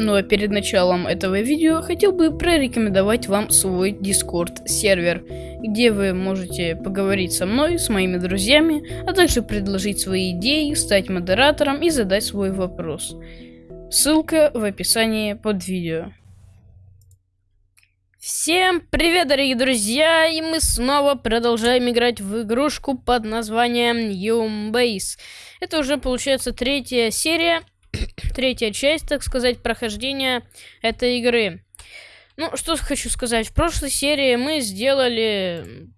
Ну а перед началом этого видео хотел бы прорекомендовать вам свой Discord сервер, где вы можете поговорить со мной, с моими друзьями, а также предложить свои идеи, стать модератором и задать свой вопрос. Ссылка в описании под видео. Всем привет, дорогие друзья, и мы снова продолжаем играть в игрушку под названием Yum Base. Это уже получается третья серия, третья часть, так сказать, прохождения этой игры. Ну, что хочу сказать. В прошлой серии мы сделали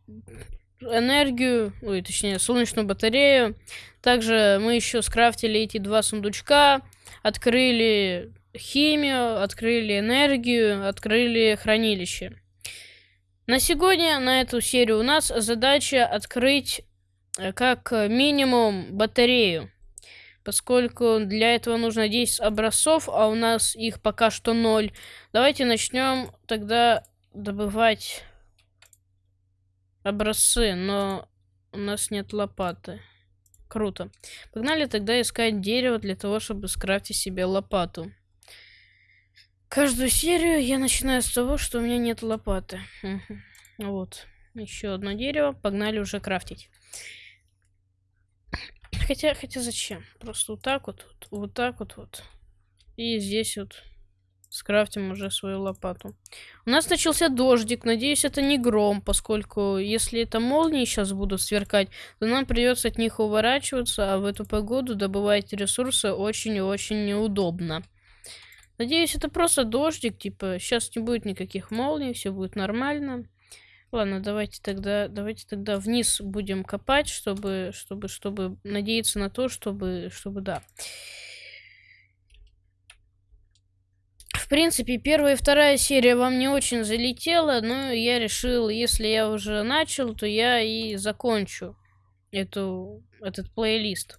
энергию, ой, точнее, солнечную батарею. Также мы еще скрафтили эти два сундучка, открыли химию, открыли энергию, открыли хранилище. На сегодня, на эту серию у нас задача открыть э, как минимум батарею поскольку для этого нужно 10 образцов, а у нас их пока что 0. Давайте начнем тогда добывать образцы, но у нас нет лопаты. Круто. Погнали тогда искать дерево для того, чтобы скрафтить себе лопату. Каждую серию я начинаю с того, что у меня нет лопаты. Вот. Еще одно дерево. Погнали уже крафтить. Хотя, хотя зачем? Просто вот так вот, вот, вот так вот, вот. И здесь вот скрафтим уже свою лопату. У нас начался дождик. Надеюсь, это не гром, поскольку если это молнии сейчас будут сверкать, то нам придется от них уворачиваться, а в эту погоду добывать ресурсы очень и очень неудобно. Надеюсь, это просто дождик, типа, сейчас не будет никаких молний, все будет нормально. Ладно, давайте тогда, давайте тогда вниз будем копать, чтобы, чтобы, чтобы надеяться на то, чтобы, чтобы, да. В принципе, первая и вторая серия вам не очень залетела, но я решил, если я уже начал, то я и закончу эту, этот плейлист.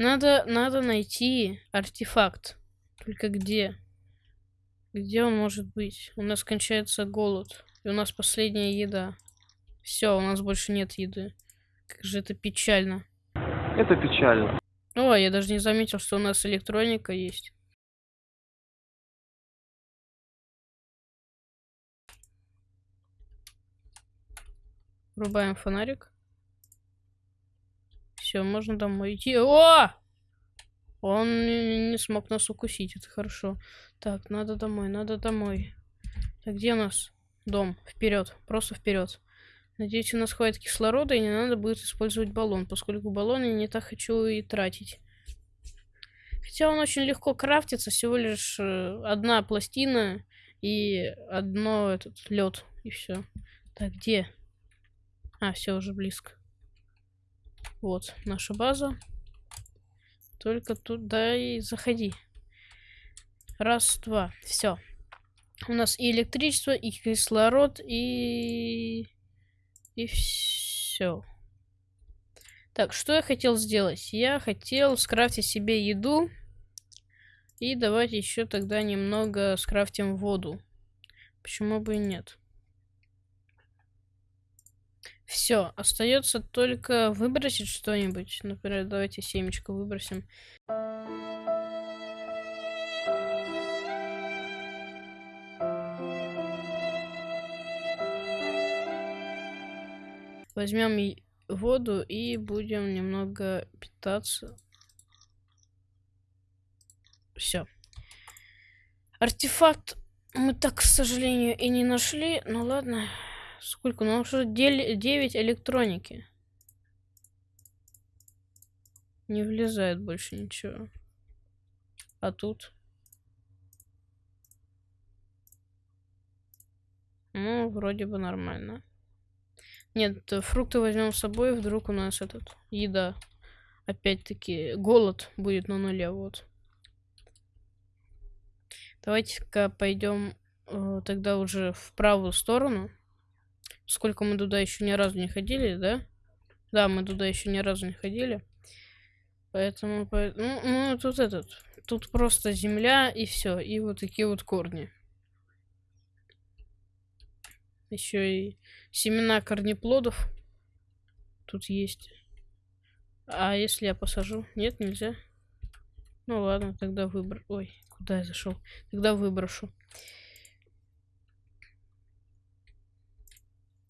Надо, надо найти артефакт. Только где? Где он может быть? У нас кончается голод. И у нас последняя еда. Все, у нас больше нет еды. Как же это печально. Это печально. О, я даже не заметил, что у нас электроника есть. Врубаем фонарик. Все, можно домой идти. О! Он не смог нас укусить, это хорошо. Так, надо домой, надо домой. Так, где у нас дом? Вперед, просто вперед. Надеюсь, у нас хватит кислорода, и не надо будет использовать баллон, поскольку баллон я не так хочу и тратить. Хотя он очень легко крафтится, всего лишь э, одна пластина и одно этот лед, и все. Так, где? А, все уже близко. Вот, наша база. Только туда и заходи. Раз, два. Все. У нас и электричество, и кислород, и... И все. Так, что я хотел сделать? Я хотел скрафтить себе еду. И давайте еще тогда немного скрафтим воду. Почему бы и нет? Все, остается только выбросить что-нибудь. Например, давайте семечко выбросим. Возьмем воду и будем немного питаться. Все. Артефакт мы так, к сожалению, и не нашли. Ну ладно. Сколько? Ну уже 9 электроники. Не влезает больше ничего. А тут? Ну, вроде бы нормально. Нет, фрукты возьмем с собой, вдруг у нас этот еда. Опять-таки, голод будет на нуле, вот. Давайте-ка пойдем э, тогда уже в правую сторону. Сколько мы туда еще ни разу не ходили, да? Да, мы туда еще ни разу не ходили. Поэтому, ну, ну, тут этот, тут просто земля и все, и вот такие вот корни. Еще и семена корнеплодов. тут есть. А если я посажу? Нет, нельзя. Ну ладно, тогда выбор. Ой, куда я зашел? Тогда выброшу.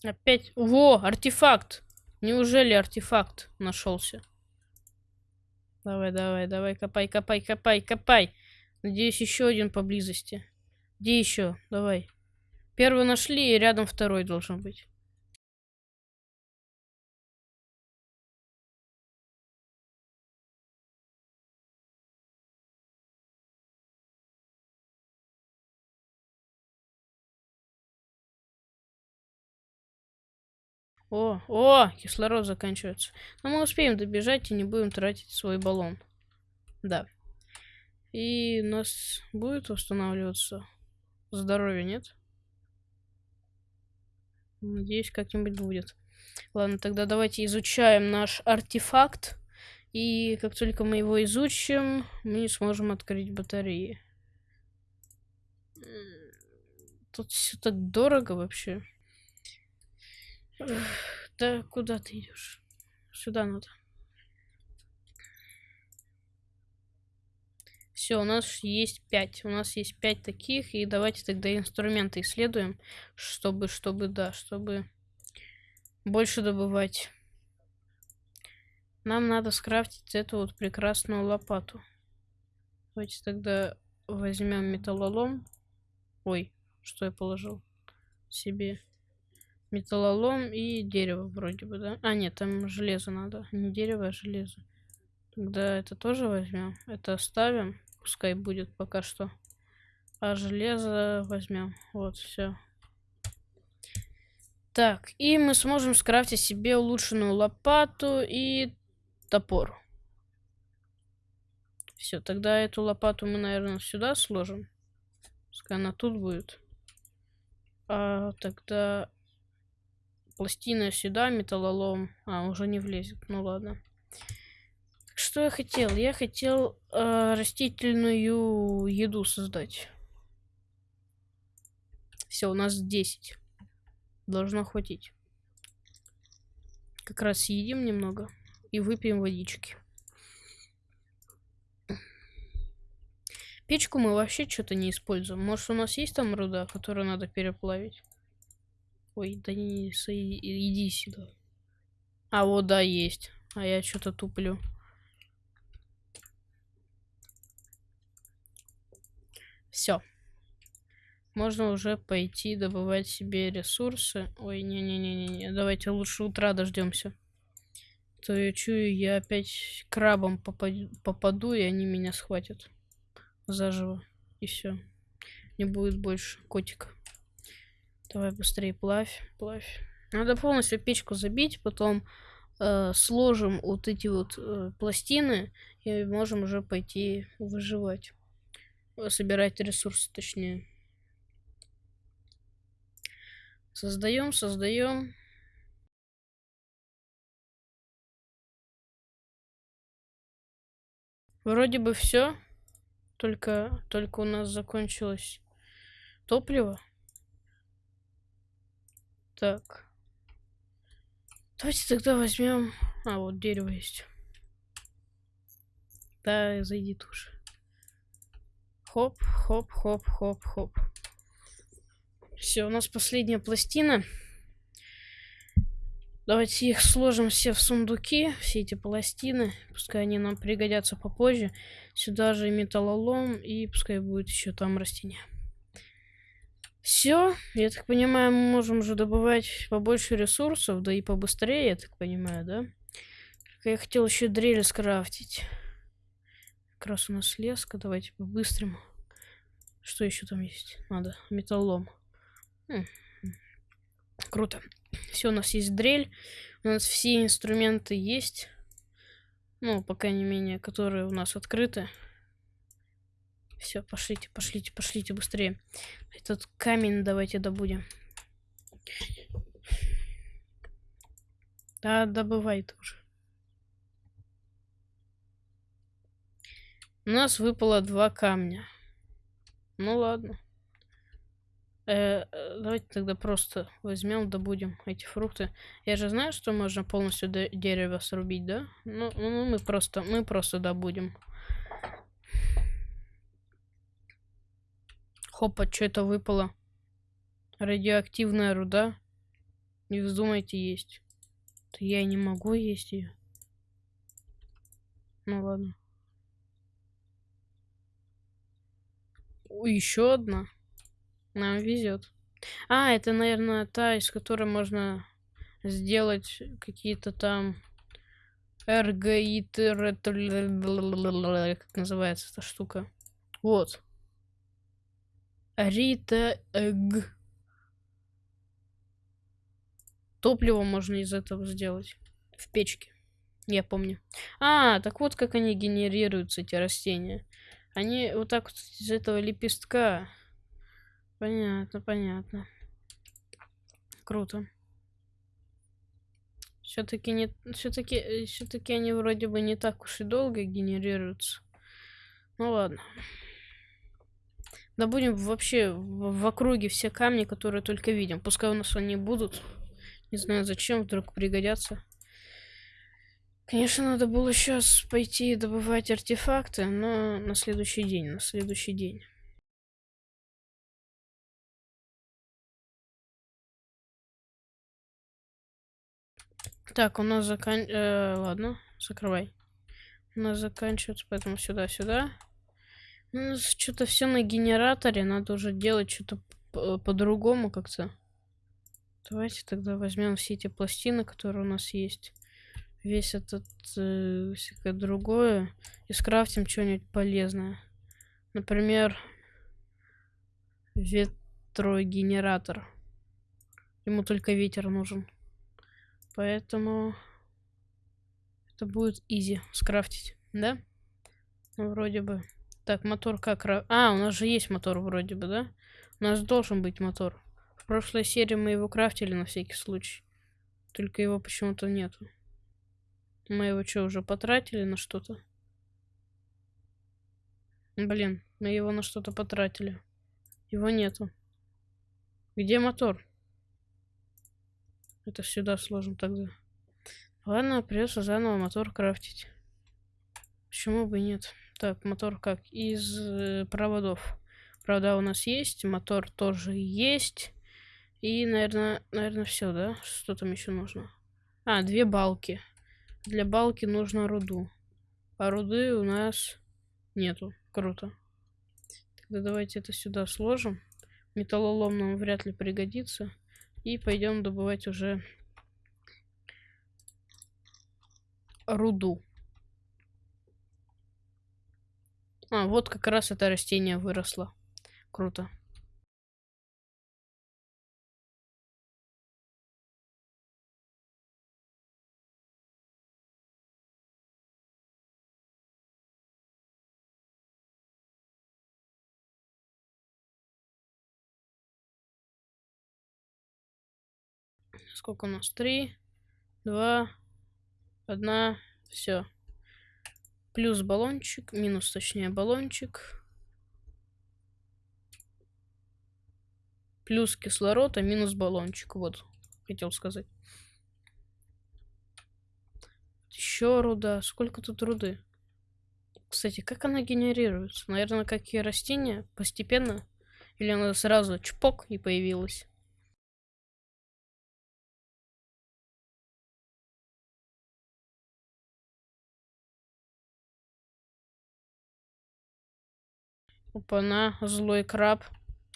Опять. Во, артефакт. Неужели артефакт нашелся? Давай, давай, давай, копай, копай, копай, копай. Надеюсь, еще один поблизости. Где еще? Давай. Первый нашли, и рядом второй должен быть. О, о, кислород заканчивается. Но мы успеем добежать и не будем тратить свой баллон. Да. И у нас будет восстанавливаться здоровье, нет? Надеюсь, как-нибудь будет. Ладно, тогда давайте изучаем наш артефакт. И как только мы его изучим, мы сможем открыть батареи. Тут все так дорого вообще. Да куда ты идешь? Сюда надо. Все, у нас есть пять. У нас есть пять таких. И давайте тогда инструменты исследуем, чтобы, чтобы, да, чтобы больше добывать. Нам надо скрафтить эту вот прекрасную лопату. Давайте тогда возьмем металлолом. Ой, что я положил себе? Металлолом и дерево вроде бы, да? А, нет, там железо надо. Не дерево, а железо. Тогда это тоже возьмем. Это оставим. Пускай будет пока что. А железо возьмем. Вот, все. Так, и мы сможем скрафтить себе улучшенную лопату и топор. Все, тогда эту лопату мы, наверное, сюда сложим. Пускай она тут будет. А тогда Пластина сюда, металлолом. А, уже не влезет. Ну ладно. Что я хотел? Я хотел э, растительную еду создать. Все, у нас 10. Должно хватить. Как раз съедим немного и выпьем водички. Печку мы вообще что-то не используем. Может, у нас есть там руда, которую надо переплавить? Ой, да не, иди сюда. А вот да, есть. А я что-то туплю. Все. Можно уже пойти добывать себе ресурсы. Ой, не-не-не-не, давайте лучше утра дождемся. То я чую, я опять крабом попаду, попаду, и они меня схватят заживо. И все. Не будет больше котика. Давай быстрее плавь, плавь. Надо полностью печку забить, потом э, сложим вот эти вот э, пластины и можем уже пойти выживать. Собирать ресурсы, точнее. Создаем, создаем. Вроде бы все. Только, только у нас закончилось топливо. Так. Давайте тогда возьмем... А, вот дерево есть. Да, зайди тоже. Хоп, хоп, хоп, хоп, хоп. Все, у нас последняя пластина. Давайте их сложим все в сундуки, все эти пластины. Пускай они нам пригодятся попозже. Сюда же металлолом и пускай будет еще там растение. Все, я так понимаю, мы можем уже добывать побольше ресурсов, да и побыстрее, я так понимаю, да? я хотел еще дрель скрафтить. Как раз у нас леска, давайте по-быстрому. Что еще там есть? Надо, металлом. Хм. Круто. Все, у нас есть дрель, у нас все инструменты есть. Ну, по крайней мере, которые у нас открыты. Все, пошлите, пошлите, пошлите быстрее. Этот камень давайте добудем. Да, добывай тоже. У нас выпало два камня. Ну ладно. Э, давайте тогда просто возьмем, добудем эти фрукты. Я же знаю, что можно полностью дерево срубить, да? Ну, ну мы просто, мы просто добудем. Хопа, что это выпало? Радиоактивная руда. Не вздумайте есть. То я не могу есть ее. Ну ладно. Еще одна. Нам везет. А, это, наверное, та, из которой можно сделать какие-то там эргоиты, как называется эта штука. Вот. Рита Эг. Топливо можно из этого сделать. В печке. Я помню. А, так вот как они генерируются, эти растения. Они вот так вот из этого лепестка Понятно, понятно. Круто. Все-таки не, все-таки, все-таки они вроде бы не так уж и долго генерируются. Ну ладно. Да будем вообще в, в округе все камни, которые только видим. Пускай у нас они будут. Не знаю зачем, вдруг пригодятся. Конечно, надо было сейчас пойти добывать артефакты, но на следующий день, на следующий день. Так, у нас закан... Э, ладно, закрывай. У нас заканчивается, поэтому сюда-сюда. У нас что-то все на генераторе. Надо уже делать что-то по-другому как-то. Давайте тогда возьмем все эти пластины, которые у нас есть. Весь этот э, всякое другое. И скрафтим что-нибудь полезное. Например, ветрогенератор. Ему только ветер нужен. Поэтому это будет изи скрафтить, да? Ну, вроде бы. Так, мотор как... А, у нас же есть мотор вроде бы, да? У нас должен быть мотор. В прошлой серии мы его крафтили на всякий случай. Только его почему-то нету. Мы его что, уже потратили на что-то? Блин, мы его на что-то потратили. Его нету. Где мотор? Это сюда сложим тогда. Ладно, придется заново мотор крафтить. Почему бы и нет? Так, мотор как? Из э, проводов. Провода у нас есть, мотор тоже есть. И, наверное, наверное, все, да? Что там еще нужно? А, две балки. Для балки нужно руду. А руды у нас нету. Круто. Тогда давайте это сюда сложим. Металлолом нам вряд ли пригодится. И пойдем добывать уже руду. А, вот как раз это растение выросло. Круто. Сколько у нас? Три, два, одна, все. Плюс баллончик, минус точнее баллончик. Плюс кислород, а минус баллончик. Вот, хотел сказать. Еще руда. Сколько тут руды? Кстати, как она генерируется? Наверное, как и растения, постепенно. Или она сразу чпок и появилась? Опа-на, злой краб.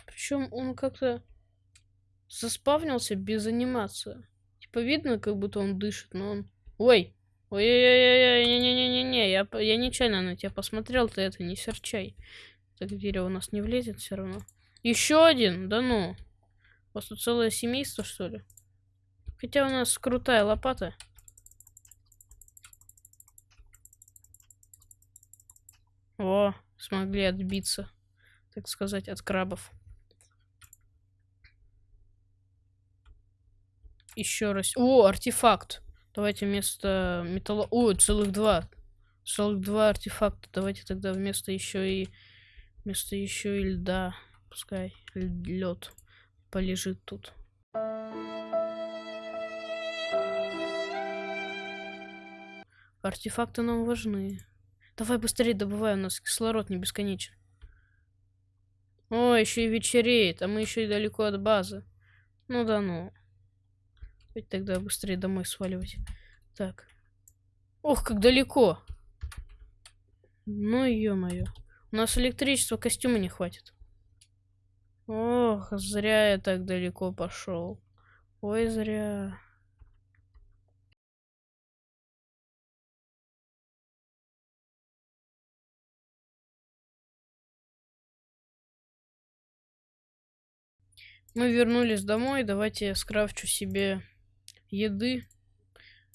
Причем он как-то заспавнился без анимации. Типа видно, как будто он дышит, но он... Ой! Ой-ой-ой, не-не-не-не-не, я, я нечаянно на тебя посмотрел, ты это не серчай. Так дерево у нас не влезет все равно. Еще один? Да ну. У вас тут целое семейство, что ли? Хотя у нас крутая лопата. О, смогли отбиться, так сказать, от крабов. Еще раз. О, артефакт. Давайте вместо металла... О, целых два. Целых два артефакта. Давайте тогда вместо еще и... Вместо еще и льда. Пускай лед. полежит тут. Артефакты нам важны. Давай быстрее добывай, у нас кислород не бесконечен. О, еще и вечереет, а мы еще и далеко от базы. Ну да ну. Ведь тогда быстрее домой сваливать. Так. Ох, как далеко. Ну, ё-моё. У нас электричества костюма не хватит. Ох, зря я так далеко пошел. Ой, зря. Мы вернулись домой. Давайте я скрафчу себе еды,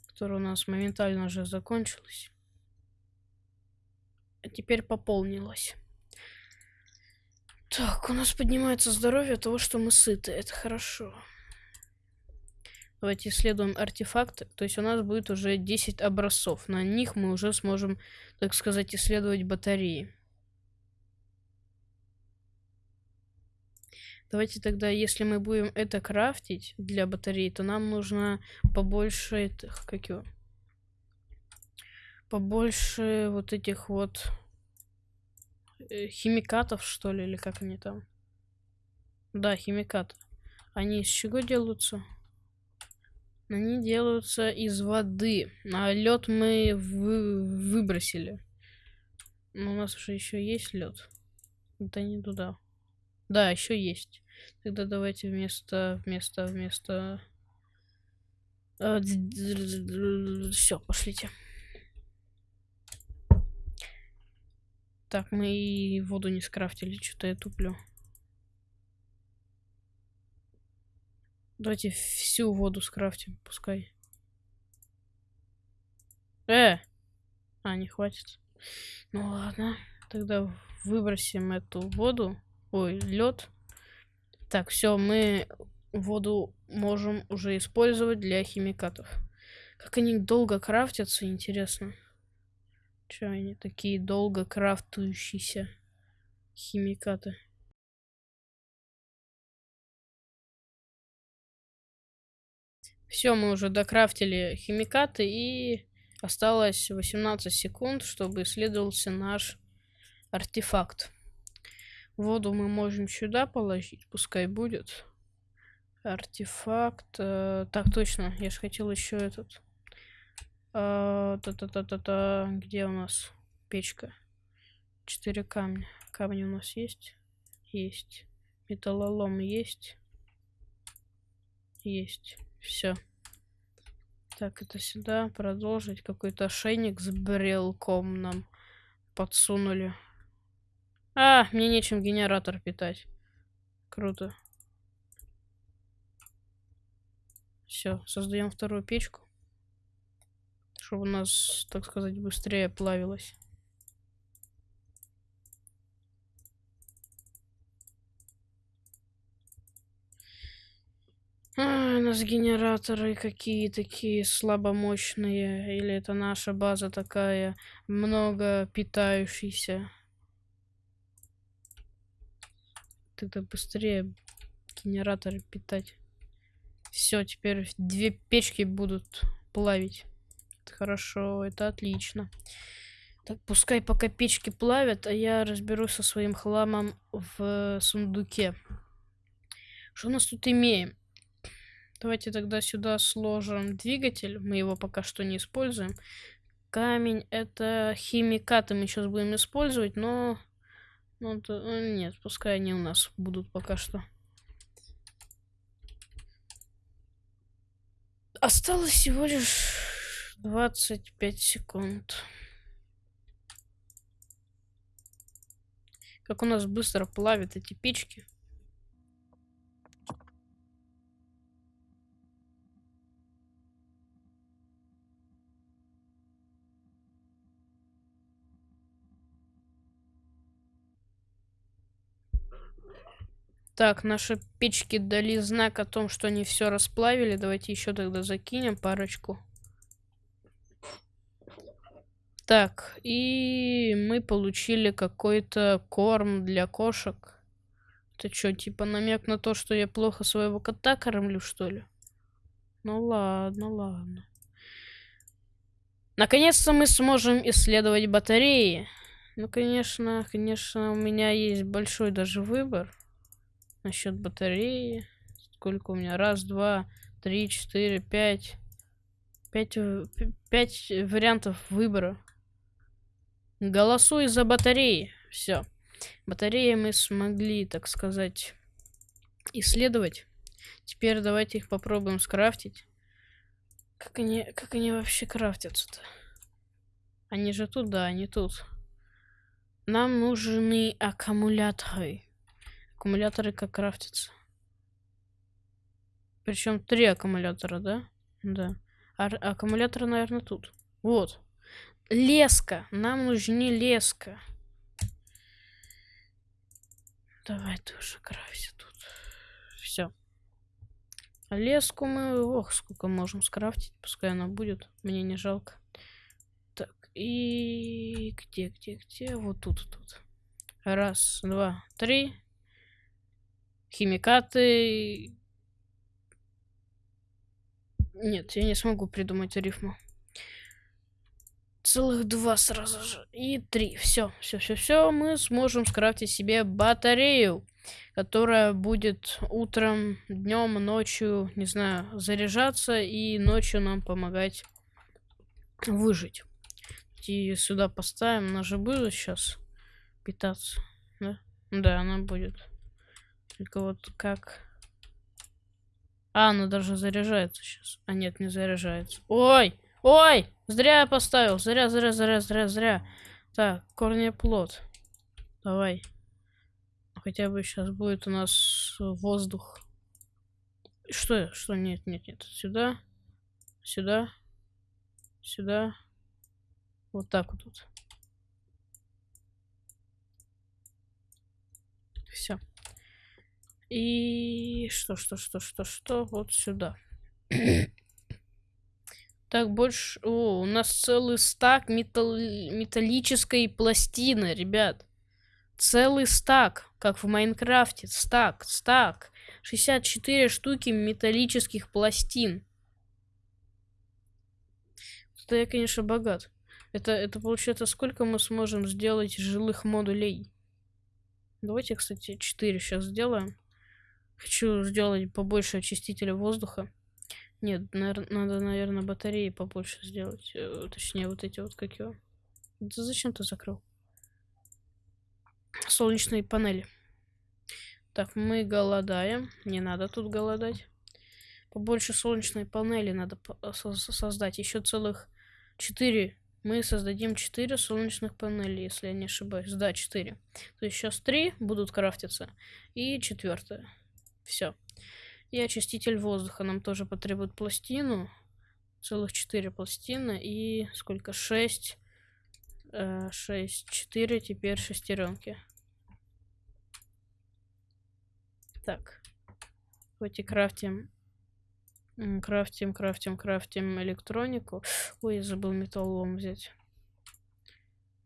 которая у нас моментально уже закончилась. А теперь пополнилась. Так, у нас поднимается здоровье от того, что мы сыты. Это хорошо. Давайте исследуем артефакты. То есть у нас будет уже 10 образцов. На них мы уже сможем, так сказать, исследовать батареи. Давайте тогда, если мы будем это крафтить для батареи, то нам нужно побольше этих, как его, побольше вот этих вот э, химикатов, что ли, или как они там. Да, химикаты. Они из чего делаются? Они делаются из воды. А лед мы вы выбросили. Но у нас уже еще есть лед. Это не туда. Да, еще есть. Тогда давайте вместо, вместо, вместо... А, Все, пошлите. Так, мы и воду не скрафтили, что-то я туплю. Давайте всю воду скрафтим, пускай. Э! А, не хватит. Ну ладно, тогда выбросим эту воду. Ой, лед. Так, все, мы воду можем уже использовать для химикатов. Как они долго крафтятся, интересно. Че они такие долго крафтующиеся химикаты? Все, мы уже докрафтили химикаты и осталось 18 секунд, чтобы исследовался наш артефакт. Воду мы можем сюда положить, пускай будет. Артефакт. Э, так, точно, я же хотел еще этот. Э, Та-та-та-та-та. Где у нас печка? Четыре камня. Камни у нас есть? Есть. Металлолом есть? Есть. Все. Так, это сюда. Продолжить. Какой-то ошейник с брелком нам подсунули. А, мне нечем генератор питать. Круто. Все, создаем вторую печку. Чтобы у нас, так сказать, быстрее плавилось. А, у нас генераторы какие такие слабомощные. Или это наша база такая много питающаяся. Тогда быстрее генераторы питать. Все, теперь две печки будут плавить. Это хорошо, это отлично. Так, пускай пока печки плавят, а я разберусь со своим хламом в сундуке. Что у нас тут имеем? Давайте тогда сюда сложим двигатель. Мы его пока что не используем. Камень это химикаты мы сейчас будем использовать, но ну, то, ну, нет, пускай они у нас будут пока что. Осталось всего лишь 25 секунд. Как у нас быстро плавят эти печки. Так, наши печки дали знак о том, что они все расплавили. Давайте еще тогда закинем парочку. Так, и мы получили какой-то корм для кошек. Это что, типа намек на то, что я плохо своего кота кормлю, что ли? Ну ладно, ладно. Наконец-то мы сможем исследовать батареи. Ну, конечно, конечно, у меня есть большой даже выбор насчет батареи. Сколько у меня? Раз, два, три, четыре, пять. Пять, пять вариантов выбора. Голосуй за батареи. Все. Батареи мы смогли, так сказать, исследовать. Теперь давайте их попробуем скрафтить. Как они, как они вообще крафтятся-то? Они же тут, да, они тут. Нам нужны аккумуляторы. Аккумуляторы как крафтятся. Причем три аккумулятора, да? Да. А аккумуляторы, наверное, тут. Вот. Леска. Нам нужны леска. Давай ты уже крафти тут. Все. Леску мы... Ох, сколько можем скрафтить. Пускай она будет. Мне не жалко. И где, где, где? Вот тут, тут. Раз, два, три. Химикаты. Нет, я не смогу придумать рифму. Целых два сразу же. И три. Все, все, все, все. Мы сможем скрафтить себе батарею, которая будет утром, днем, ночью, не знаю, заряжаться и ночью нам помогать выжить и сюда поставим. Она же будет сейчас питаться. Да? Да, она будет. Только вот как... А, она даже заряжается сейчас. А нет, не заряжается. Ой! Ой! Зря я поставил. Зря, зря, зря, зря, зря. Так, корнеплод. Давай. Хотя бы сейчас будет у нас воздух. Что? Что? Нет, нет, нет. Сюда. Сюда. Сюда. Вот так вот. Все. И что, что, что, что, что? Вот сюда. так, больше... О, у нас целый стак металл... металлической пластины, ребят. Целый стак, как в Майнкрафте. Стак, стак. 64 штуки металлических пластин. Это я, конечно, богат. Это, это получается, сколько мы сможем сделать жилых модулей? Давайте, кстати, 4 сейчас сделаем. Хочу сделать побольше очистителя воздуха. Нет, навер надо, наверное, батареи побольше сделать. Э, точнее, вот эти вот, как его. Да зачем ты закрыл? Солнечные панели. Так, мы голодаем. Не надо тут голодать. Побольше солнечной панели надо создать. Еще целых 4 мы создадим 4 солнечных панели, если я не ошибаюсь. Да, 4. То есть сейчас 3 будут крафтиться. И четвертая. Все. И очиститель воздуха нам тоже потребует пластину. Целых 4 пластины. И сколько? 6. 6, 4, теперь шестеренки. Так. Давайте крафтим Крафтим, крафтим, крафтим электронику. Ой, я забыл металлолом взять.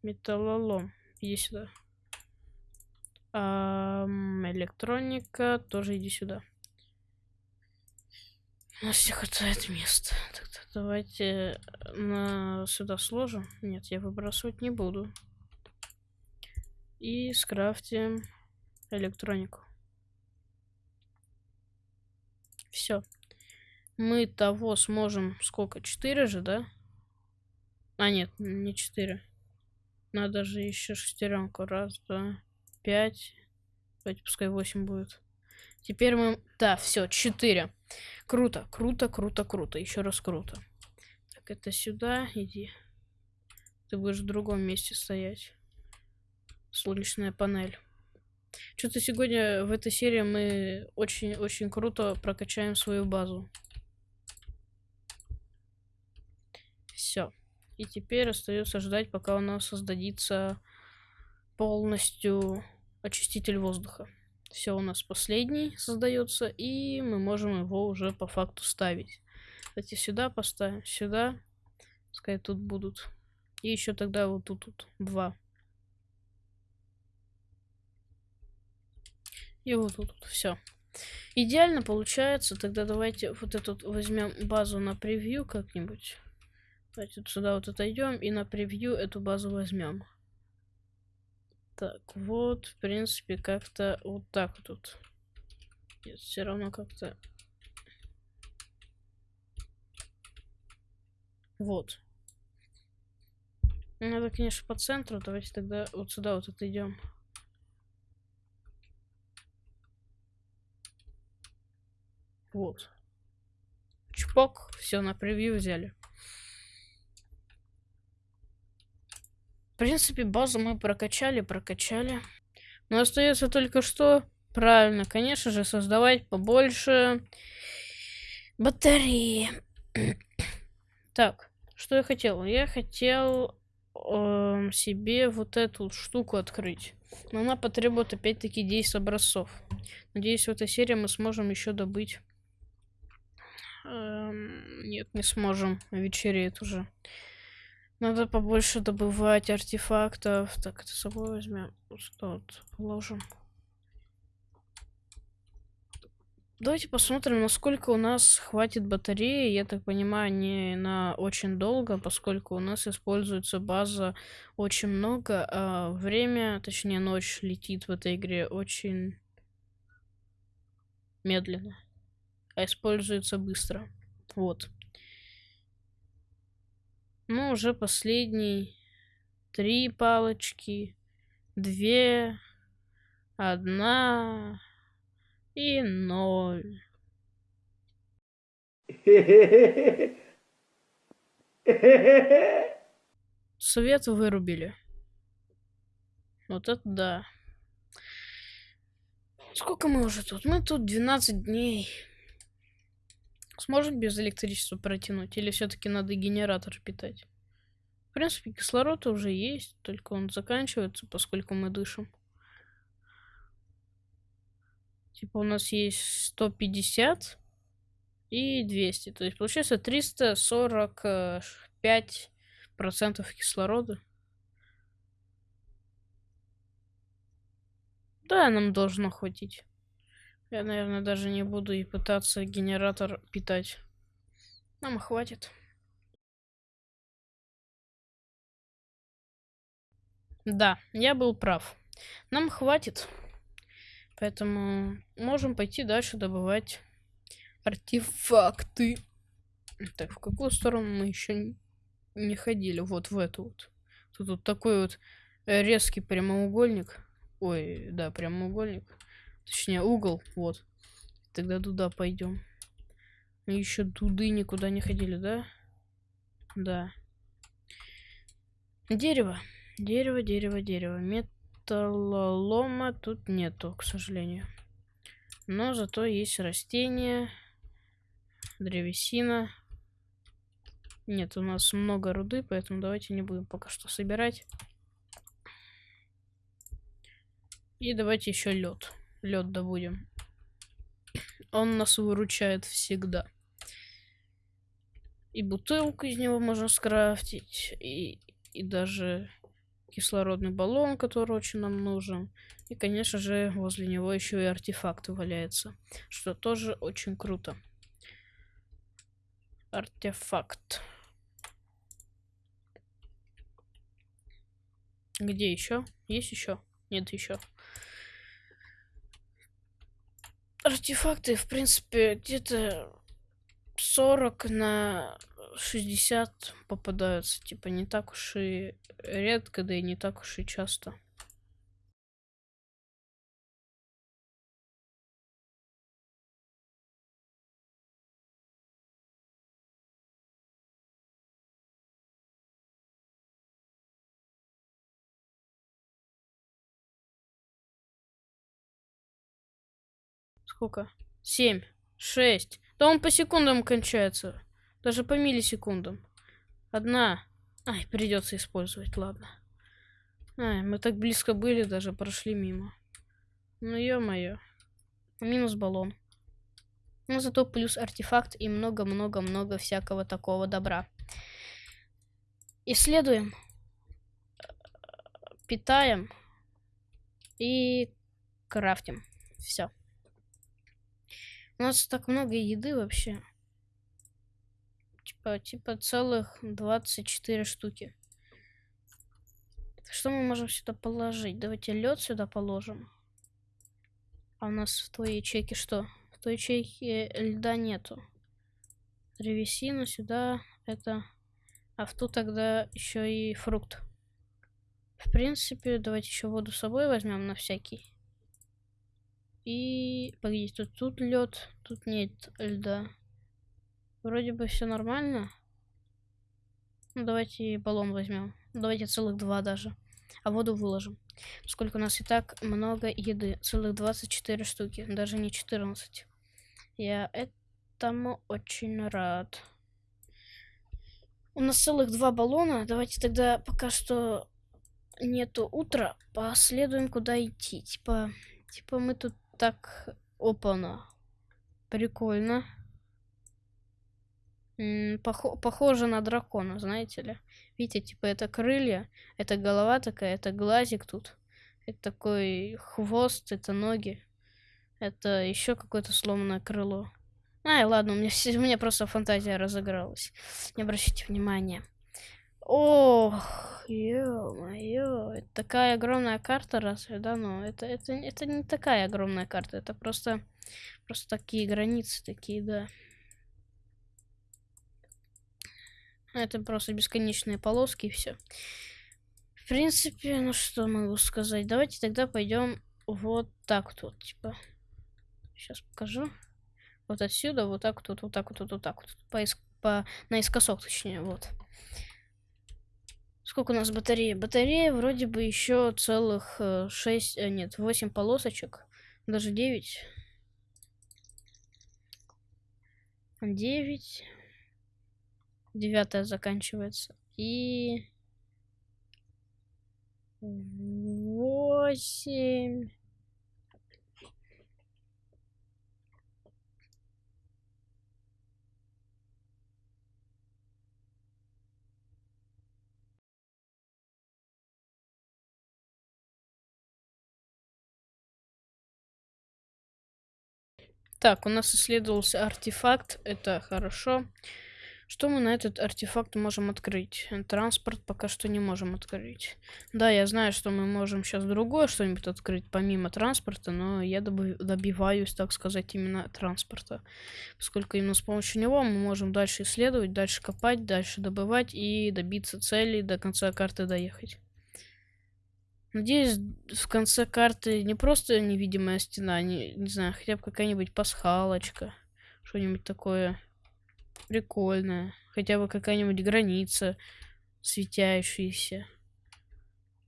Металлолом. Иди сюда. Электроника. Тоже иди сюда. У нас все хватает места. Тогда давайте на сюда сложим. Нет, я выбрасывать не буду. И скрафтим электронику. Все. Мы того сможем... Сколько? 4 же, да? А, нет, не 4. Надо же еще шестеренку. Раз, два, пять. Давайте пускай 8 будет. Теперь мы... Да, все, 4. Круто, круто, круто, круто. Еще раз круто. Так, это сюда иди. Ты будешь в другом месте стоять. Солнечная панель. Что-то сегодня в этой серии мы очень-очень круто прокачаем свою базу. Все. И теперь остается ждать, пока у нас создадится полностью очиститель воздуха. Все у нас последний создается, и мы можем его уже по факту ставить. Кстати, сюда поставим, сюда. Пускай тут будут. И еще тогда вот тут, тут два. И вот тут все. Идеально получается. Тогда давайте вот эту возьмем базу на превью как-нибудь. Давайте вот сюда вот отойдем и на превью эту базу возьмем. Так, вот, в принципе, как-то вот так тут. Нет, все равно как-то... Вот. Надо, конечно, по центру. Давайте тогда вот сюда вот отойдем. Вот. Чпок. Все, на превью взяли. В принципе, базу мы прокачали, прокачали. Но остается только что... Правильно, конечно же, создавать побольше батареи. так, что я хотел? Я хотел э, себе вот эту штуку открыть. Но она потребует опять-таки 10 образцов. Надеюсь, в этой серии мы сможем еще добыть Эм, нет, не сможем. Вечереет уже. Надо побольше добывать артефактов. Так, это с собой возьмем. Что вот положим. Давайте посмотрим, насколько у нас хватит батареи. Я так понимаю, не на очень долго, поскольку у нас используется база очень много, а время, точнее ночь, летит в этой игре очень медленно а используется быстро. Вот. Ну, уже последний. Три палочки. Две. Одна. И ноль. Свет вырубили. Вот это да. Сколько мы уже тут? Мы тут 12 дней. Сможет без электричества протянуть? Или все-таки надо генератор питать? В принципе, кислород уже есть, только он заканчивается, поскольку мы дышим. Типа у нас есть 150 и 200. То есть получается 345 процентов кислорода. Да, нам должно хватить. Я, наверное, даже не буду и пытаться генератор питать. Нам хватит. Да, я был прав. Нам хватит. Поэтому можем пойти дальше добывать артефакты. Так, в какую сторону мы еще не ходили? Вот в эту вот. Тут вот такой вот резкий прямоугольник. Ой, да, прямоугольник. Точнее, угол, вот. Тогда туда пойдем. Мы еще туды никуда не ходили, да? Да. Дерево. Дерево, дерево, дерево. Металлолома тут нету, к сожалению. Но зато есть растения, древесина. Нет, у нас много руды, поэтому давайте не будем пока что собирать. И давайте еще лед лед добудем. Он нас выручает всегда. И бутылку из него можно скрафтить, и, и даже кислородный баллон, который очень нам нужен. И, конечно же, возле него еще и артефакт валяется, что тоже очень круто. Артефакт. Где еще? Есть еще? Нет еще. Артефакты, в принципе, где-то 40 на 60 попадаются. Типа не так уж и редко, да и не так уж и часто. Сколько? Семь. Шесть. Да он по секундам кончается. Даже по миллисекундам. Одна. Ай, придется использовать, ладно. Ай, мы так близко были, даже прошли мимо. Ну, ё-моё. Минус баллон. Но зато плюс артефакт и много-много-много всякого такого добра. Исследуем. Питаем. И крафтим. Все. У нас так много еды вообще. Типа, типа целых 24 штуки. Что мы можем сюда положить? Давайте лед сюда положим. А у нас в твоей ячейке что? В той ячейке льда нету. Древесину сюда, это... А в ту тогда еще и фрукт. В принципе, давайте еще воду с собой возьмем на всякий. И... Погодите, тут, тут лед, тут нет льда. Вроде бы все нормально. Ну, давайте баллон возьмем. Давайте целых два даже. А воду выложим. Сколько у нас и так много еды. Целых 24 штуки. Даже не 14. Я этому очень рад. У нас целых два баллона. Давайте тогда пока что нету утра. Последуем куда идти. Типа, типа мы тут так... Опа-на. Прикольно. Пох похоже на дракона, знаете ли. Видите, типа это крылья, это голова такая, это глазик тут. Это такой хвост, это ноги. Это еще какое-то сломанное крыло. Ай, ладно, у меня, у меня просто фантазия разыгралась. Не обращайте внимания. Ох, ё-моё, такая огромная карта, разве, да? Но это, это, это не такая огромная карта, это просто, просто такие границы, такие, да. Это просто бесконечные полоски и все. В принципе, ну что могу сказать. Давайте тогда пойдем вот так тут, типа. Сейчас покажу. Вот отсюда, вот так тут, вот так вот, вот так вот. По, по, наискосок, точнее, вот. Сколько у нас батареи? Батарея вроде бы еще целых 6, э, э, нет, 8 полосочек. Даже 9. 9 девятая заканчивается. И восемь. Так, у нас исследовался артефакт, это хорошо. Что мы на этот артефакт можем открыть? Транспорт пока что не можем открыть. Да, я знаю, что мы можем сейчас другое что-нибудь открыть, помимо транспорта, но я добиваюсь, так сказать, именно транспорта. Поскольку именно с помощью него мы можем дальше исследовать, дальше копать, дальше добывать и добиться цели, до конца карты доехать. Надеюсь, в конце карты не просто невидимая стена, не, не знаю, хотя бы какая-нибудь пасхалочка, что-нибудь такое Прикольная. Хотя бы какая-нибудь граница светящаяся.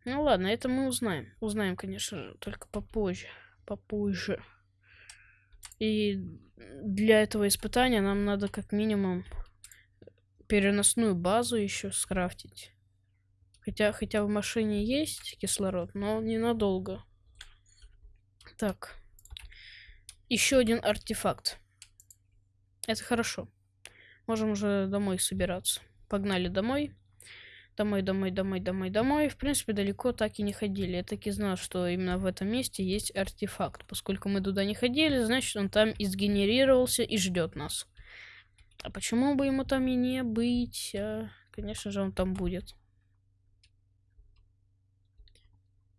Ну ладно, это мы узнаем. Узнаем, конечно, только попозже. Попозже. И для этого испытания нам надо как минимум переносную базу еще скрафтить. Хотя, хотя в машине есть кислород, но ненадолго. Так. Еще один артефакт. Это хорошо. Можем уже домой собираться. Погнали домой. Домой, домой, домой, домой, домой. В принципе, далеко так и не ходили. Я так и знал, что именно в этом месте есть артефакт. Поскольку мы туда не ходили, значит, он там и сгенерировался и ждет нас. А почему бы ему там и не быть? А, конечно же, он там будет.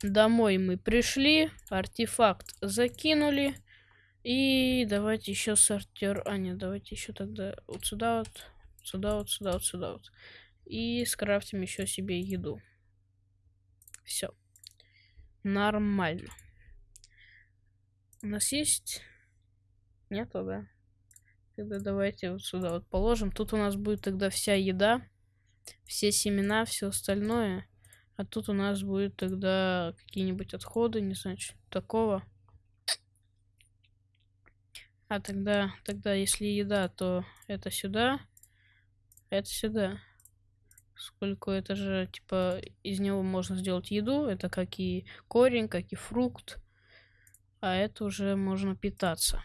Домой мы пришли, артефакт закинули. И давайте еще сортир. А, нет, давайте еще тогда вот сюда вот, сюда вот, сюда вот, сюда вот. И скрафтим еще себе еду. Все. Нормально. У нас есть... Нету, да? Тогда давайте вот сюда вот положим. Тут у нас будет тогда вся еда, все семена, все остальное. А тут у нас будет тогда какие-нибудь отходы, не знаю, что такого. А тогда, тогда, если еда, то это сюда, это сюда. Сколько это же, типа, из него можно сделать еду. Это как и корень, как и фрукт. А это уже можно питаться.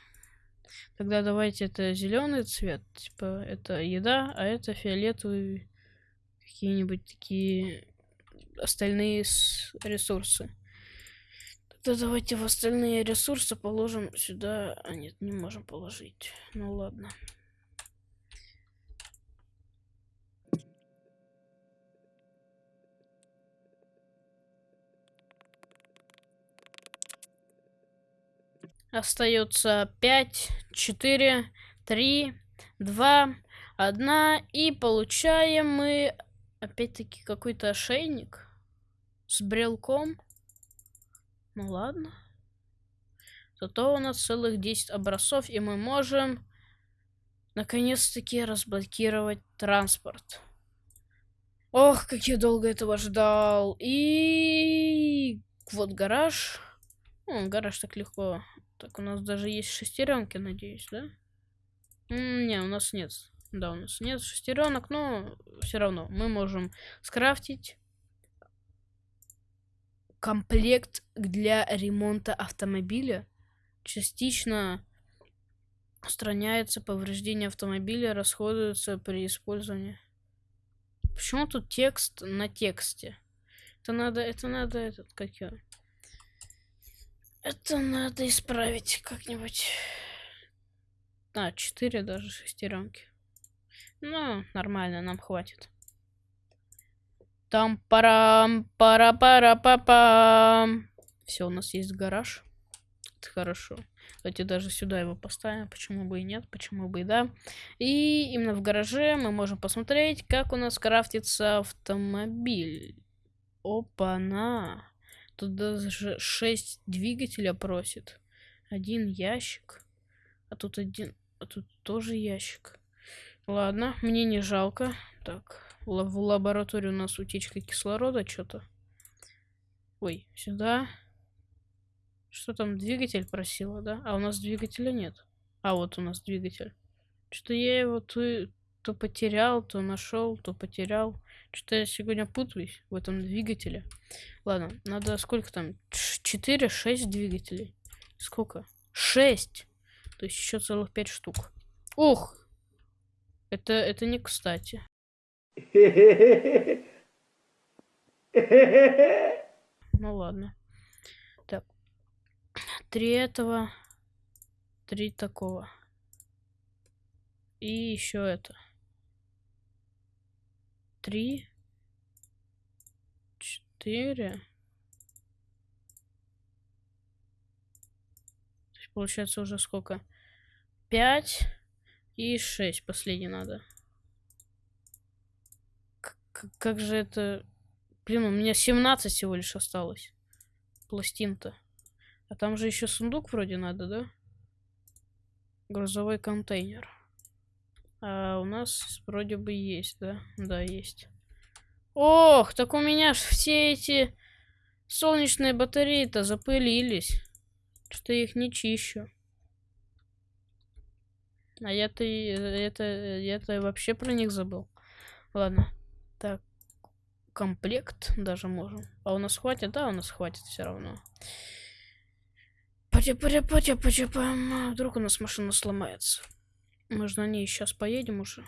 Тогда давайте это зеленый цвет. Типа, это еда, а это фиолетовый. Какие-нибудь такие остальные ресурсы. Тогда давайте в остальные ресурсы положим сюда. А нет, не можем положить. Ну ладно. Остается 5, 4, 3, 2, 1. И получаем мы опять-таки какой-то ошейник с брелком. Ну ладно. Зато у нас целых 10 образцов, и мы можем наконец-таки разблокировать транспорт. Ох, как я долго этого ждал. И вот гараж. Ну, гараж так легко так, у нас даже есть шестеренки, надеюсь, да? не, у нас нет. Да, у нас нет шестеренок, но все равно мы можем скрафтить комплект для ремонта автомобиля. Частично устраняется повреждение автомобиля, расходуется при использовании. Почему тут текст на тексте? Это надо, это надо этот, как я. Это надо исправить как-нибудь. А, 4 даже шестеренки. Ну, нормально, нам хватит. Там парам пара пара па пам Все, у нас есть гараж. Это хорошо. Давайте даже сюда его поставим. Почему бы и нет, почему бы и да. И именно в гараже мы можем посмотреть, как у нас крафтится автомобиль. Опа-на. Тут даже 6 двигателя просит. Один ящик. А тут один... А тут тоже ящик. Ладно, мне не жалко. Так, в лаборатории у нас утечка кислорода что-то. Ой, сюда. Что там, двигатель просила, да? А у нас двигателя нет. А вот у нас двигатель. Что я его то, то потерял, то нашел, то потерял. Что-то я сегодня путаюсь в этом двигателе. Ладно, надо сколько там? 4-6 двигателей. Сколько? 6! То есть еще целых 5 штук. Ух! Это, это не кстати. Ну ладно. Так. Три этого. Три такого. И еще это три, четыре. Получается уже сколько? Пять и шесть. Последний надо. Как же это... Блин, у меня 17 всего лишь осталось. Пластин-то. А там же еще сундук вроде надо, да? Грузовой контейнер. А у нас вроде бы есть, да? Да, есть. Ох, так у меня все эти солнечные батареи-то запылились. Что я их не чищу. А я-то это, я-то вообще про них забыл. Ладно. Комплект даже можем. А у нас хватит? Да, у нас хватит все равно. Патя, патя, патя, патя, Вдруг у нас машина сломается. Мы же на ней сейчас поедем уже.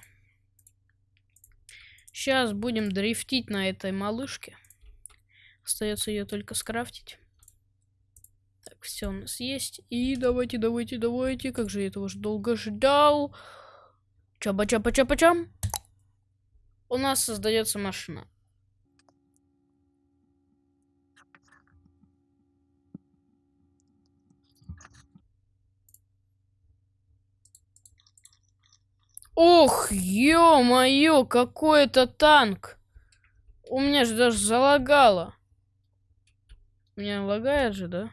Сейчас будем дрифтить на этой малышке. Остается ее только скрафтить. Так, все у нас есть. И давайте, давайте, давайте. Как же я этого же долго ждал. Чаба-чаба-чаба-чам. У нас создается машина. Ох, ё-моё, какой это танк! У меня же даже залагало. У меня лагает же, да?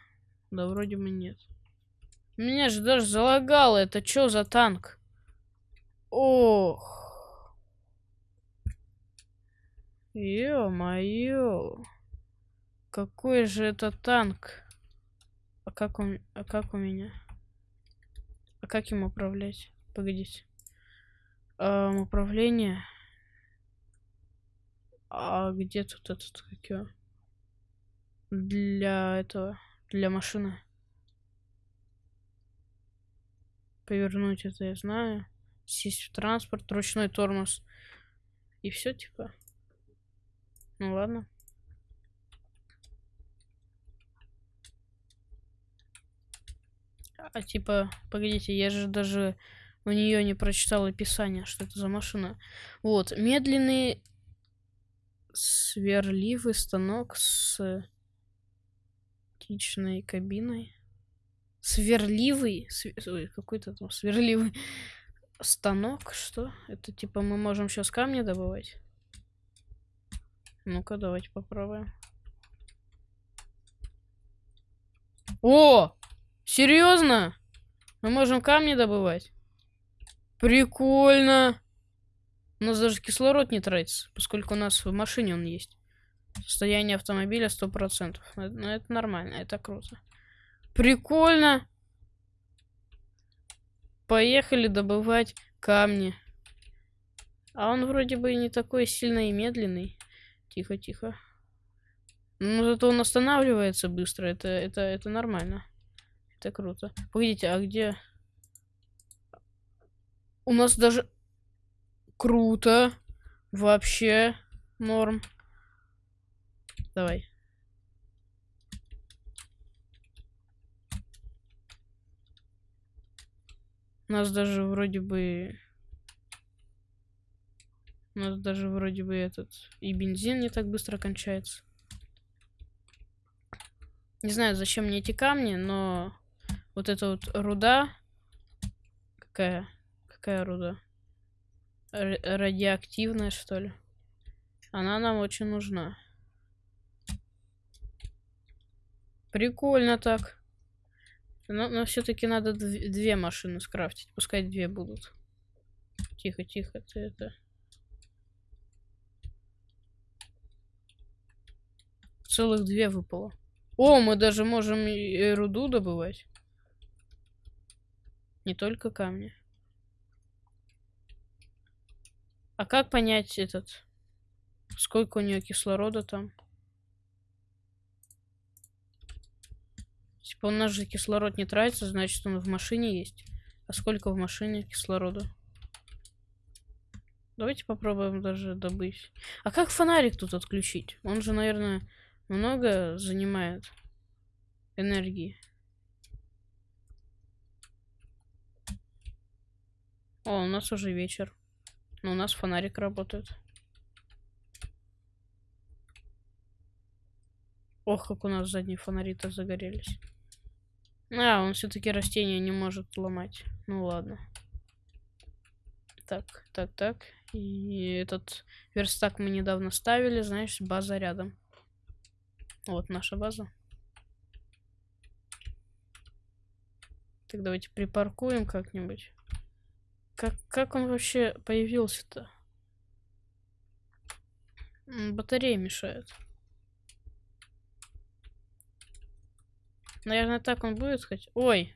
Да, вроде бы нет. Меня же даже залагало. Это что за танк? Ох. Ё-моё. Какой же это танк? А как он... А как у меня? А как им управлять? Погодите эм, управление. А где тут этот, как его? Для этого, для машины. Повернуть это я знаю. Сесть в транспорт, ручной тормоз. И все, типа. Ну ладно. а типа, погодите, я же даже у нее не прочитал описание, что это за машина. Вот, медленный сверливый станок с оптичной кабиной. Сверливый, свер... какой-то там сверливый станок, что? Это типа мы можем сейчас камни добывать? Ну-ка, давайте попробуем. О! Серьезно? Мы можем камни добывать? Прикольно. У нас даже кислород не тратится, поскольку у нас в машине он есть. Состояние автомобиля 100%. Это, это нормально, это круто. Прикольно. Поехали добывать камни. А он вроде бы не такой сильно и медленный. Тихо, тихо. Ну, зато он останавливается быстро. Это, это, это нормально. Это круто. Погодите, а где... У нас даже... Круто. Вообще норм. Давай. У нас даже вроде бы... У нас даже вроде бы этот... И бензин не так быстро кончается. Не знаю, зачем мне эти камни, но... Вот эта вот руда... Какая? Какая руда? Р радиоактивная, что ли? Она нам очень нужна. Прикольно так. Но, но все-таки надо две машины скрафтить. Пускай две будут. Тихо, тихо, ты это... Целых две выпало. О, мы даже можем и руду добывать. Не только камни. А как понять этот... Сколько у нее кислорода там? Типа у нас же кислород не тратится, значит он в машине есть. А сколько в машине кислорода? Давайте попробуем даже добыть. А как фонарик тут отключить? Он же, наверное, много занимает энергии. О, у нас уже вечер. Но у нас фонарик работает. Ох, как у нас задние фонари-то загорелись. А, он все-таки растение не может ломать. Ну ладно. Так, так, так. И этот верстак мы недавно ставили, знаешь, база рядом. Вот наша база. Так, давайте припаркуем как-нибудь. Как, как он вообще появился-то? Батарея мешает. Наверное, так он будет хоть. Ой.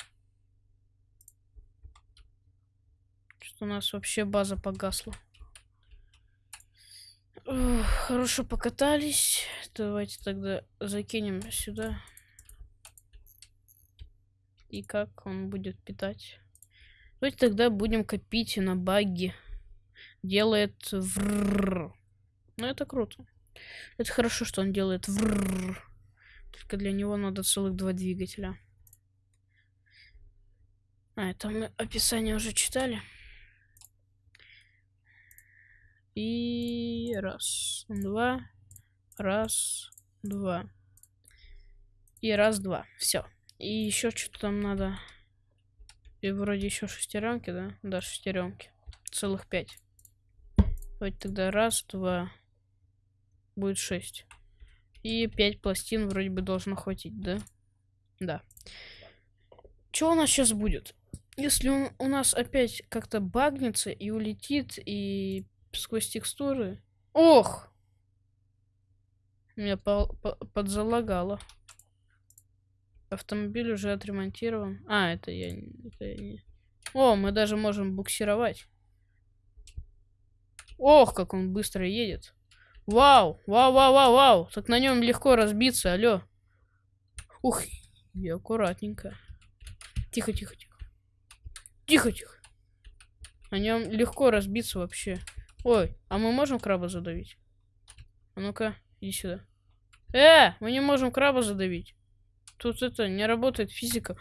Что у нас вообще база погасла. Ух, хорошо покатались. Давайте тогда закинем сюда. И как он будет питать? Давайте тогда будем копить на баги. Делает врррр. Ну, это круто. Это хорошо, что он делает врррр. Только для него надо целых два двигателя. А, это мы описание уже читали. И раз, два, раз, два. И раз, два. Все. И еще что-то там надо. И вроде еще шестеренки, да? Да, шестеренки. Целых пять. Давайте тогда раз, два. Будет шесть. И 5 пластин вроде бы должно хватить, да? Да. Что у нас сейчас будет? Если он у нас опять как-то багнется и улетит, и сквозь текстуры... Ох! Меня по по подзалагало. Автомобиль уже отремонтирован. А, это я, это я не... О, мы даже можем буксировать. Ох, как он быстро едет. Вау, вау, вау, вау, вау. Так на нем легко разбиться, алло. Ух, и аккуратненько. Тихо, тихо, тихо. Тихо, тихо. На нем легко разбиться вообще. Ой, а мы можем краба задавить? А ну-ка, иди сюда. Э, мы не можем краба задавить. Тут это не работает физика.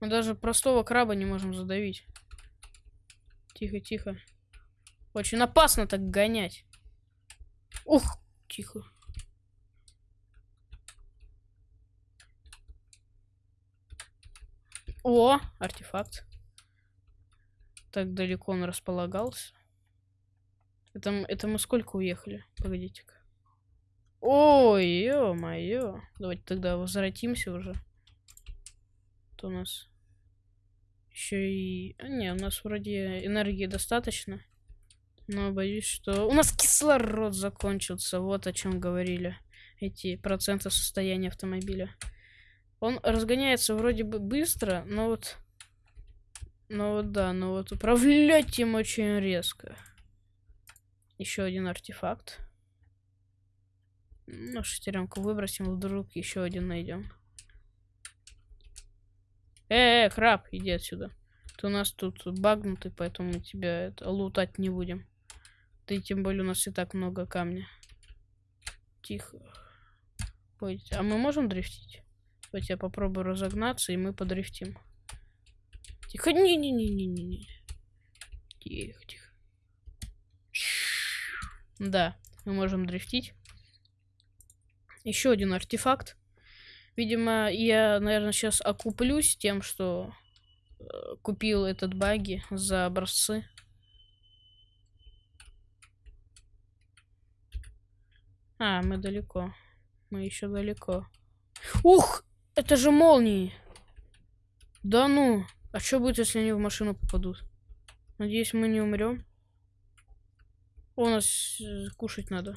Мы даже простого краба не можем задавить. Тихо, тихо. Очень опасно так гонять. Ух, тихо. О, артефакт. Так далеко он располагался. Это, это мы сколько уехали? Погодите-ка. Ой, ё-моё. Давайте тогда возвратимся уже. То у нас еще и... А, не, у нас вроде энергии достаточно. Но боюсь, что... У нас кислород закончился. Вот о чем говорили эти проценты состояния автомобиля. Он разгоняется вроде бы быстро, но вот... Ну вот да, но вот управлять им очень резко. Еще один артефакт. Ну, шестеренку выбросим, вдруг еще один найдем. Э, -э, краб, иди отсюда. Ты у нас тут багнутый, поэтому мы тебя это, лутать не будем. Ты тем более у нас и так много камня. Тихо. Ой, а мы можем дрифтить? Давайте я попробую разогнаться, и мы подрифтим. Тихо, не-не-не-не-не. Тихо, тихо. Да, мы можем дрифтить. Еще один артефакт. Видимо, я, наверное, сейчас окуплюсь тем, что э, купил этот баги за образцы. А, мы далеко. Мы еще далеко. Ух! Это же молнии! Да ну! А что будет, если они в машину попадут? Надеюсь, мы не умрем. У нас э, кушать надо.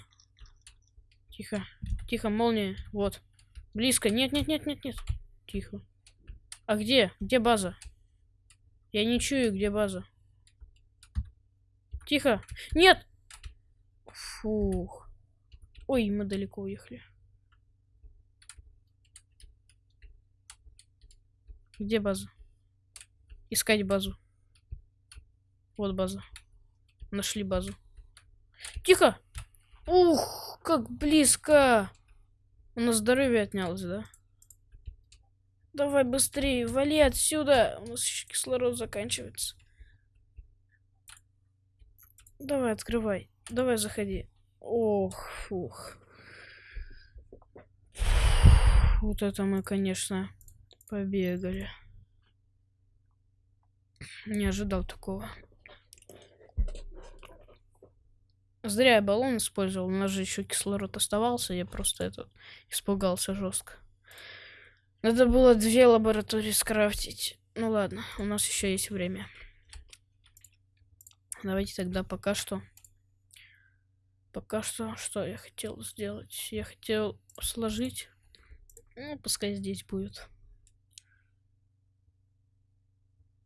Тихо. Тихо, молния. Вот. Близко. Нет, нет, нет, нет, нет. Тихо. А где? Где база? Я не чую, где база. Тихо. Нет! Фух. Ой, мы далеко уехали. Где база? Искать базу. Вот база. Нашли базу. Тихо! Ух, как близко! У нас здоровье отнялось, да? Давай быстрее, вали отсюда! У нас еще кислород заканчивается. Давай, открывай. Давай, заходи. Ох, фух. Вот это мы, конечно, побегали. Не ожидал такого. Зря я баллон использовал. У нас же еще кислород оставался. Я просто этот испугался жестко. Надо было две лаборатории скрафтить. Ну ладно, у нас еще есть время. Давайте тогда пока что. Пока что, что я хотел сделать? Я хотел сложить. Ну, пускай здесь будет.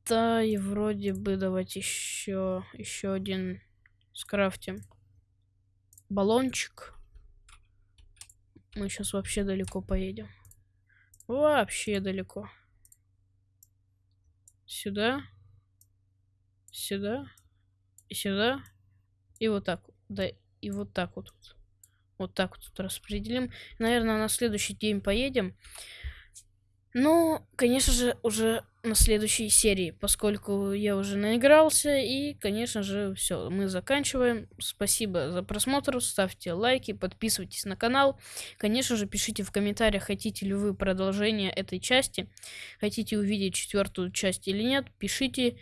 Да, и вроде бы давайте еще еще один скрафтим. Баллончик. Мы сейчас вообще далеко поедем. Вообще далеко. Сюда. Сюда. И сюда. И вот так. Да, и вот так вот. Вот так вот распределим. Наверное, на следующий день поедем. Ну, конечно же, уже на следующей серии, поскольку я уже наигрался. И, конечно же, все, мы заканчиваем. Спасибо за просмотр, ставьте лайки, подписывайтесь на канал. Конечно же, пишите в комментариях, хотите ли вы продолжение этой части. Хотите увидеть четвертую часть или нет, пишите.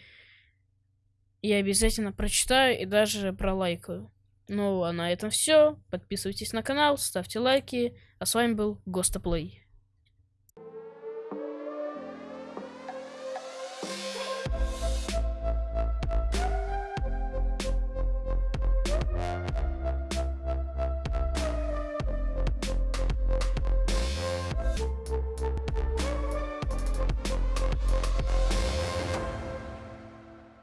Я обязательно прочитаю и даже пролайкаю. Ну, а на этом все. Подписывайтесь на канал, ставьте лайки. А с вами был Гостоплей.